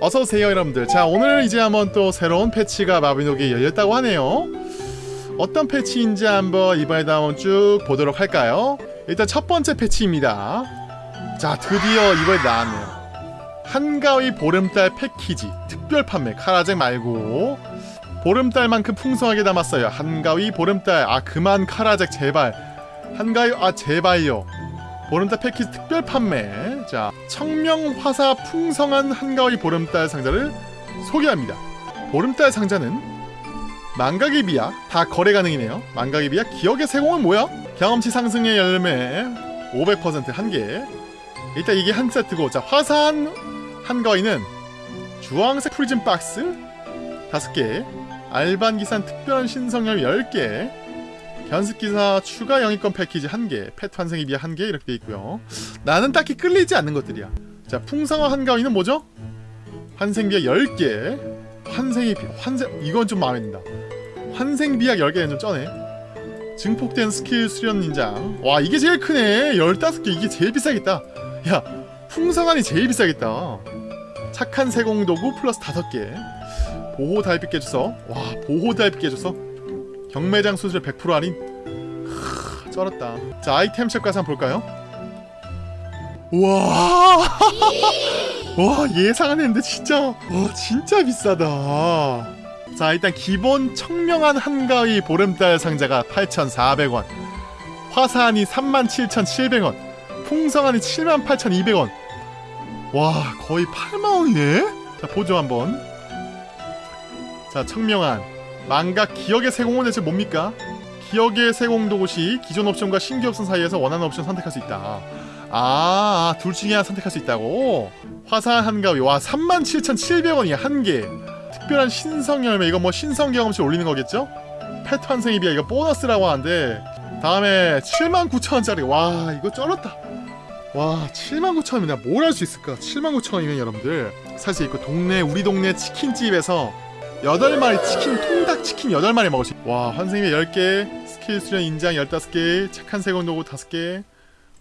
어서오세요 여러분들. 자 오늘 이제 한번 또 새로운 패치가 마비노기에 열렸다고 하네요. 어떤 패치인지 한번 이번에도 한번 쭉 보도록 할까요? 일단 첫 번째 패치입니다. 자 드디어 이번에 나왔네요. 한가위 보름달 패키지 특별 판매 카라잭 말고. 보름달만큼 풍성하게 담았어요. 한가위 보름달. 아 그만 카라잭 제발. 한가위 아 제발요 보름달 패키지 특별 판매. 자 청명화사 풍성한 한가위 보름달 상자를 소개합니다. 보름달 상자는 망각의 비약 다 거래 가능이네요. 망각의 비약 기억의 세공은 뭐야? 경험치 상승의 열매 500% 한개 일단 이게 한 세트고 자 화사한 한가위는 주황색 프리즘 박스 5개 알반 기산 특별한 신성열 10개 견습기사 추가 영입권 패키지 1개, 펫 비하 1개 이렇게 돼 있고요. 나는 딱히 끌리지 않는 것들이야. 자, 풍성한 한가위는 뭐죠? 환생비약 10개, 환생이 비, 환생 이건 좀 마음에 든다. 환생비약 10개는 좀 쩌네. 증폭된 스킬 수련 인장. 와, 이게 제일 크네. 15개 이게 제일 비싸겠다. 야, 풍성한이 제일 비싸겠다. 착한 세공도구 플러스 5개. 보호 달빛 깨줘서 와, 보호 달빛 깨줘서 경매장 수수료 100% 할인? 크, 쩔었다. 자, 아이템 샵 가서 한번 볼까요? 와, 와 예상 안 했는데 진짜, 와 진짜 비싸다. 자, 일단 기본 청명한 한가위 보름달 상자가 8,400원, 화사한이 37,700원, 풍성한이 78,200원. 와, 거의 8만 원이네. 자, 보죠 한번. 자, 청명한. 망각 기억의 세공은 대체 뭡니까? 기억의 세공 도구시 기존 옵션과 신규 옵션 사이에서 원하는 옵션 선택할 수 있다. 아, 둘 중에 하나 선택할 수 있다고? 화사한 한가위. 와, 37,700원이야, 한 개. 특별한 신성 열매. 이거 뭐 신성 경험치 올리는 거겠죠? 펫 환생이 비야. 이거 보너스라고 하는데. 다음에 79,000원짜리. 와, 이거 쩔었다. 와, 79,000원이면 내가 뭘 할 수 있을까? 79,000원이면 여러분들. 사실 이거 동네, 우리 동네 치킨집에서 8마리 치킨 통닭 치킨 8마리 먹을 수 있... 와 환생비 10개 스킬 수련 인장 15개 착한 세공 도구 5개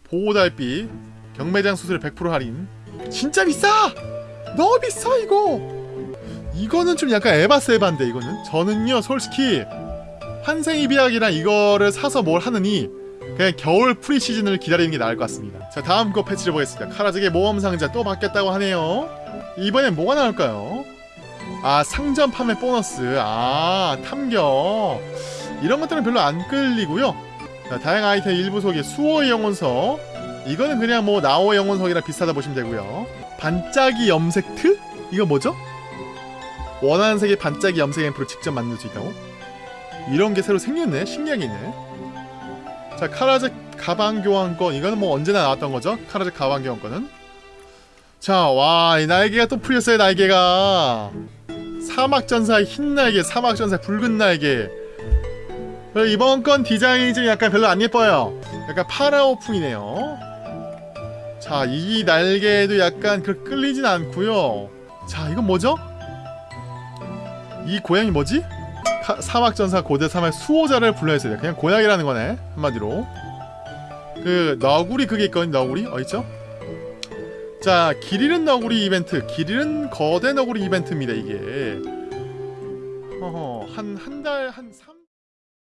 보호달빛 경매장 수수료 100% 할인. 진짜 비싸! 너무 비싸 이거! 이거는 좀 약간 에바인데 이거는? 저는요 솔직히 환생이 비약이랑 이거를 사서 뭘 하느니 그냥 겨울 프리시즌을 기다리는 게 나을 것 같습니다. 자 다음 거 패치를 보겠습니다. 카라직의 모험 상자 또 바뀌었다고 하네요. 이번엔 뭐가 나올까요? 아 상점 판매 보너스. 아 탐격 이런 것들은 별로 안 끌리고요. 자, 다양한 아이템 일부 소개 수호의 영혼석. 이거는 그냥 뭐 나오의 영혼석이랑 비슷하다 보시면 되고요. 반짝이 염색 트? 이거 뭐죠? 원하는 색의 반짝이 염색 앰플을 직접 만들 수 있다고? 이런 게 새로 생겼네 신기하게 있네. 자 카라제 가방 교환권. 이거는 뭐 언제나 나왔던 거죠? 카라제 가방 교환권은? 자와이 날개가 또 풀렸어요 날개가 사막전사의 흰 날개, 사막전사의 붉은 날개 이번 건 디자인이 좀 약간 별로 안 예뻐요 약간 파라오풍이네요 자, 이 날개도 약간 그 끌리진 않고요 자, 이건 뭐죠? 이 고양이 뭐지? 카, 사막전사 고대 사막 수호자를 불러야 돼요 그냥 고양이라는 거네 한마디로 그 너구리 그게 있거든 너구리? 어딨죠? 자, 길 잃은 너구리 이벤트. 길 잃은 거대 너구리 이벤트입니다, 이게. 어허, 한, 한 달, 한 3...